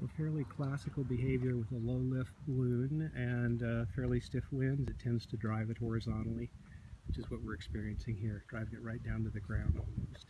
So fairly classical behavior with a low lift balloon and uh, fairly stiff winds. It tends to drive it horizontally, which is what we're experiencing here, driving it right down to the ground almost.